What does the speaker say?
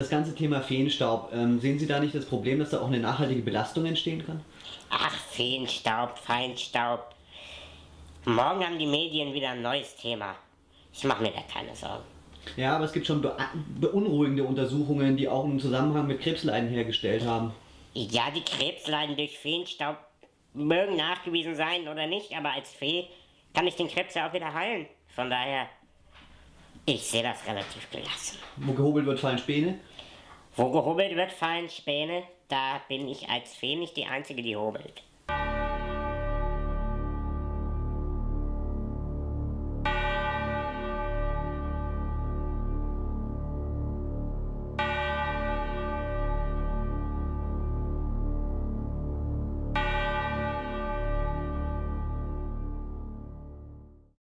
Das ganze Thema Feenstaub, ähm, sehen Sie da nicht das Problem, dass da auch eine nachhaltige Belastung entstehen kann? Ach, Feenstaub, Feinstaub. Morgen haben die Medien wieder ein neues Thema. Ich mache mir da keine Sorgen. Ja, aber es gibt schon beunruhigende Untersuchungen, die auch einen Zusammenhang mit Krebsleiden hergestellt haben. Ja, die Krebsleiden durch Feenstaub mögen nachgewiesen sein oder nicht, aber als Fee kann ich den Krebs ja auch wieder heilen. Von daher, ich sehe das relativ gelassen. Wo gehobelt wird, fallen Späne? Wo gehobelt wird, fallen Späne. Da bin ich als Fee nicht die Einzige, die hobelt.